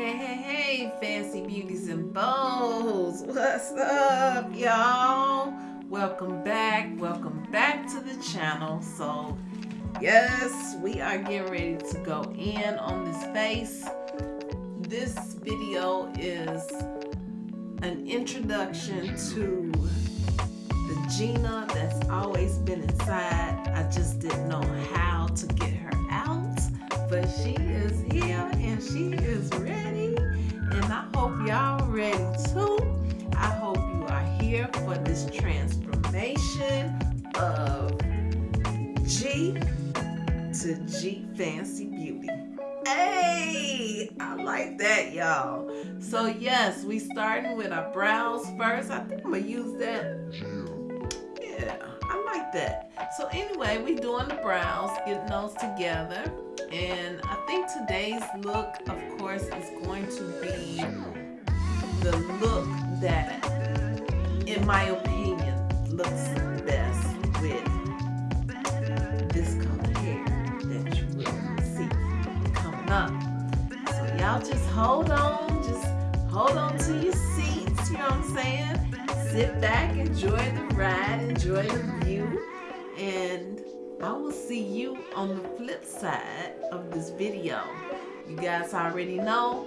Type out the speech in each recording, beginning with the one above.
Hey, hey, hey, fancy beauties and bows. What's up, y'all? Welcome back. Welcome back to the channel. So, yes, we are getting ready to go in on this face. This video is an introduction to the Gina that's always been inside. I just didn't know how to get her out, but she is here and she is ready. And I hope y'all are ready too. I hope you are here for this transformation of G to G Fancy Beauty. Hey, I like that, y'all. So yes, we starting with our brows first. I think I'm gonna use that. Yeah, I like that. So anyway, we doing the brows, getting those together. And I think today's look, of course, is going to be the look that, in my opinion, looks best with this color hair that you will see coming up. So y'all just hold on, just hold on to your seats, you know what I'm saying? Sit back, enjoy the ride, enjoy the view, and I will see you on the flip side of this video. You guys already know,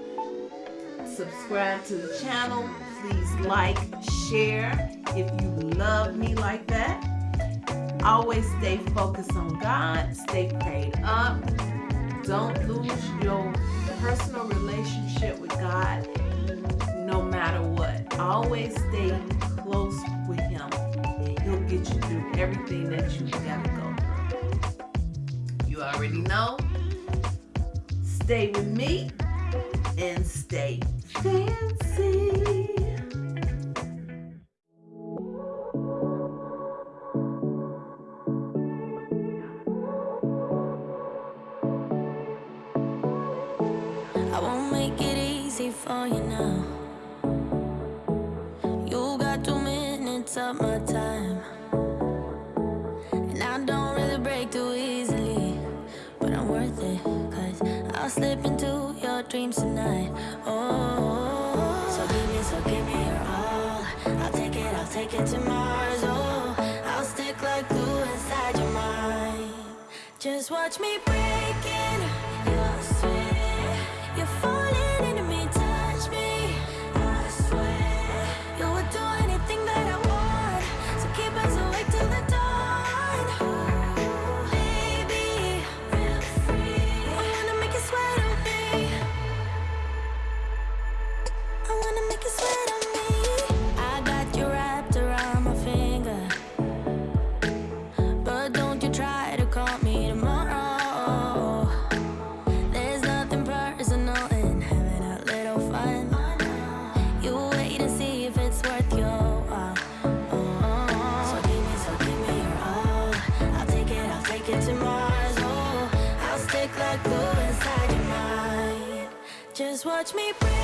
subscribe to the channel, please like, share if you love me like that. Always stay focused on God, stay prayed up. Don't lose your personal relationship with God no matter what. Always stay close with Him. Get you through everything that you gotta go. You already know. Stay with me and stay fancy. I won't make it easy for you now. You got two minutes of my time. Slip into your dreams tonight. Oh, so give me, so give me your all. I'll take it, I'll take it to Mars. Oh, I'll stick like glue inside your mind. Just watch me break Watch me break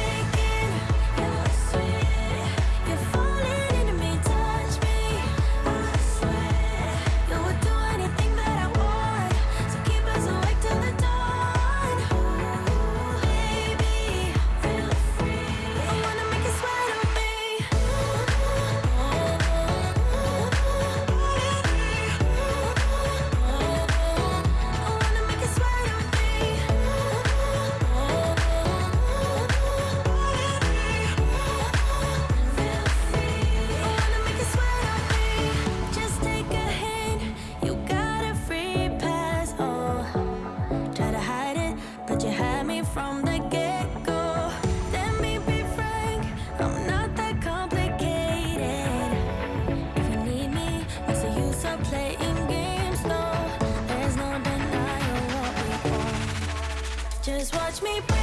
Me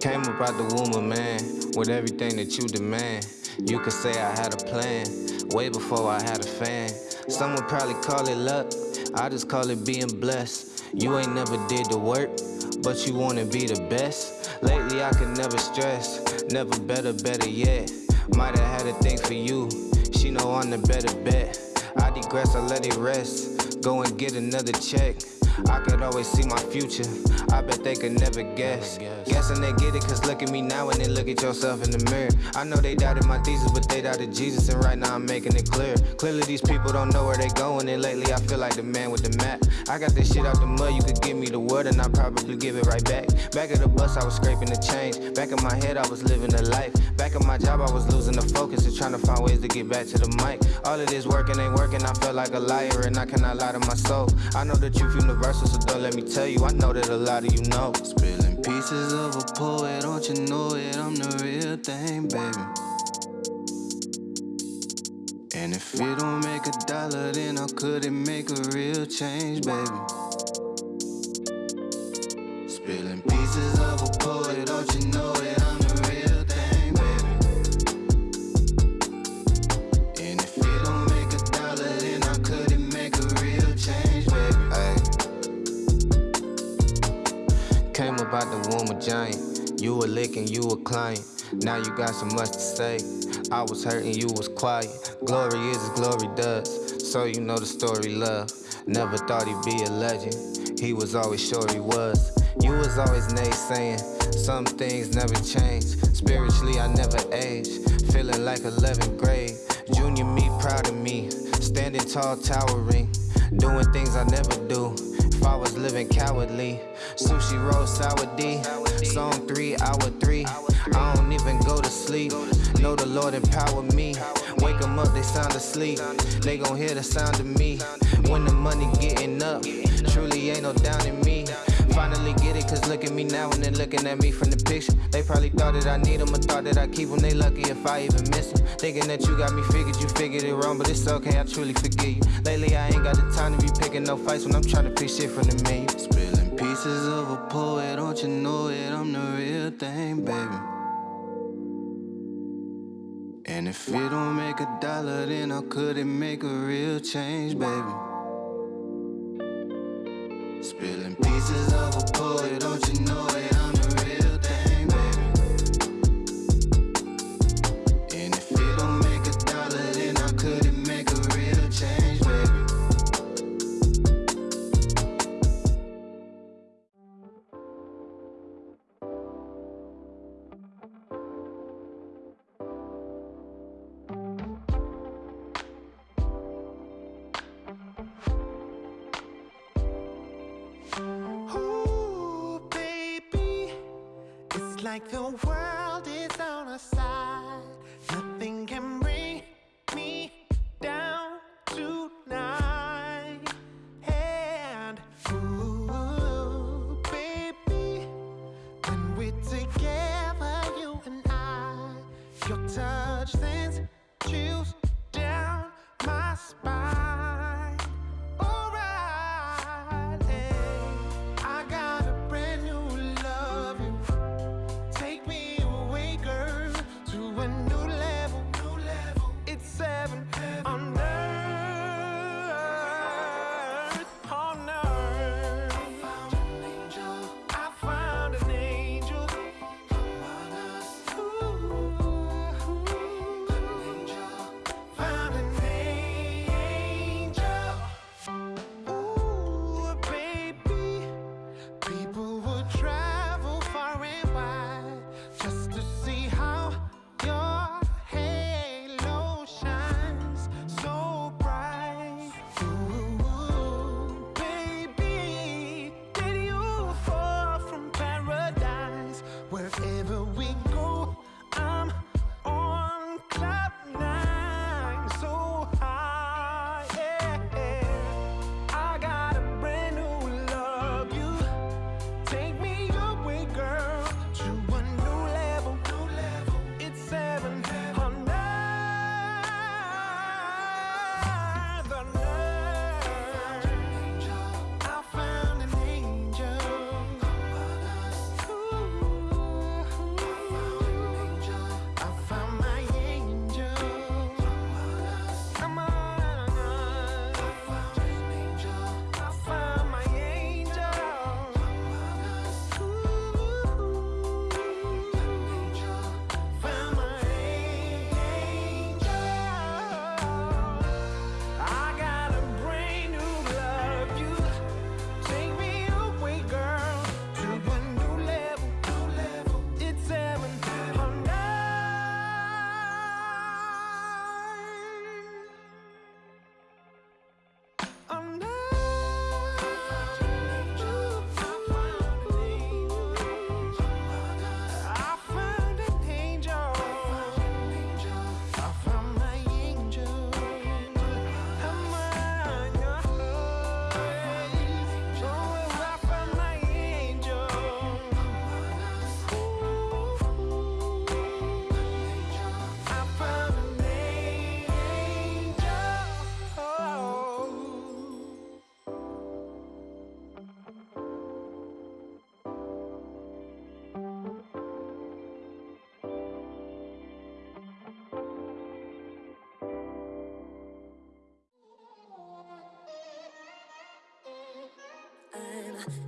Came about the womb of man with everything that you demand. You could say I had a plan way before I had a fan. Some would probably call it luck. I just call it being blessed. You ain't never did the work, but you wanna be the best. Lately I could never stress, never better, better yet. Might have had a thing for you. She know I'm the better bet. I digress, I let it rest. Go and get another check. I could always see my future. I bet they could never guess. Guessing they get it, cause look at me now and then look at yourself in the mirror. I know they doubted my thesis, but they doubted Jesus, and right now I'm making it clear. Clearly, these people don't know where they going, and lately I feel like the man with the map. I got this shit out the mud, you could give me the word, and I'll probably give it right back. Back at the bus, I was scraping the change. Back in my head, I was living a life. Back in my job, I was losing the focus and trying to find ways to get back to the mic. All of this working ain't working, I feel like a liar, and I cannot lie to my soul. I know the truth so don't let me tell you, I know that a lot of you know. Spilling pieces of a poet, don't you know it? I'm the real thing, baby. And if it don't make a dollar, then how could it make a real change, baby? You were licking, you were client. Now you got so much to say. I was hurting, you was quiet. Glory is as glory does. So you know the story, love. Never thought he'd be a legend. He was always sure he was. You was always naysaying. Some things never change. Spiritually, I never age. Feeling like 11th grade. Junior me, proud of me. Standing tall, towering. Doing things I never do. I was living cowardly. Sushi roll, sour D. Song three, hour three. I don't even go to sleep. Know the Lord empower me. Wake 'em up, they sound asleep. They gon' hear the sound of me. When the money getting up, truly ain't no down in me. Finally get it, cause look at me now and then looking at me from the picture. They probably thought that I need them or thought that I keep them. They lucky if I even miss them. Thinking that you got me figured, you figured it wrong, but it's okay, I truly forgive you. Lately, I ain't got the time to be picking no fights when I'm trying to pick shit from the menu. Spilling pieces of a poet, don't you know it? I'm the real thing, baby. And if it don't make a dollar, then how could it make a real change, baby? Spilling pieces of a poet,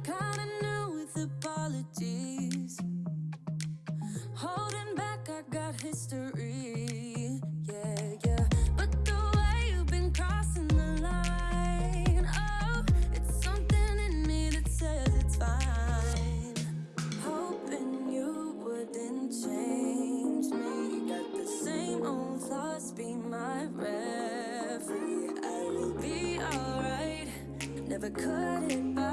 kinda new with apologies. Holding back, I got history. Yeah, yeah. But the way you've been crossing the line, oh, it's something in me that says it's fine. Hoping you wouldn't change me. The same old thoughts, be my referee. I will be alright. Never it.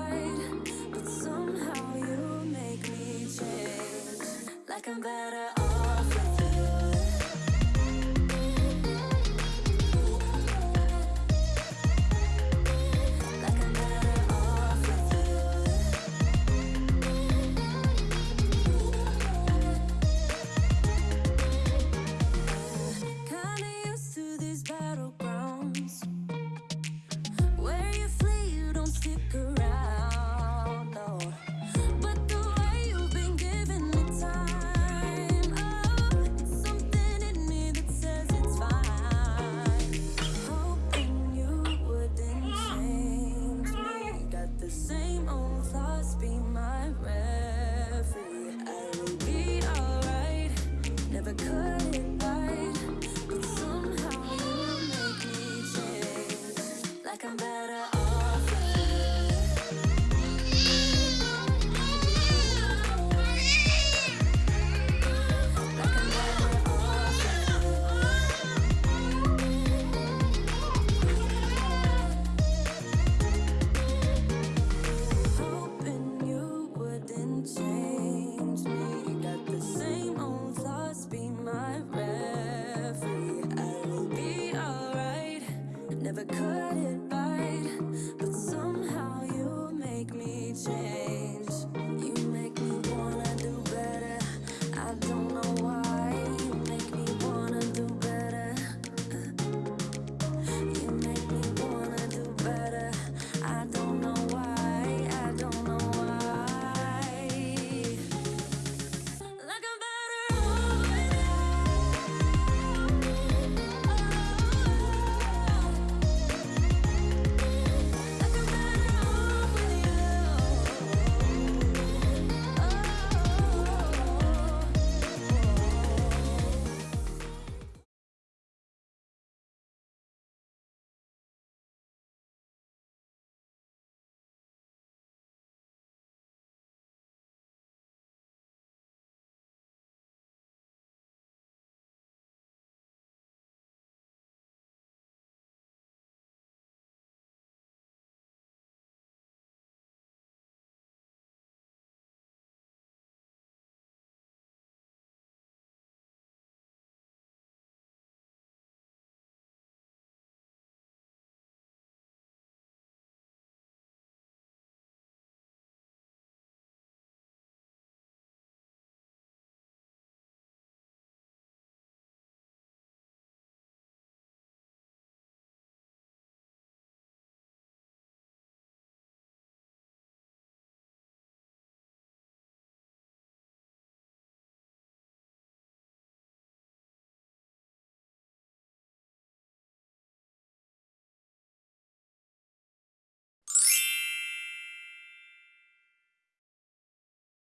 could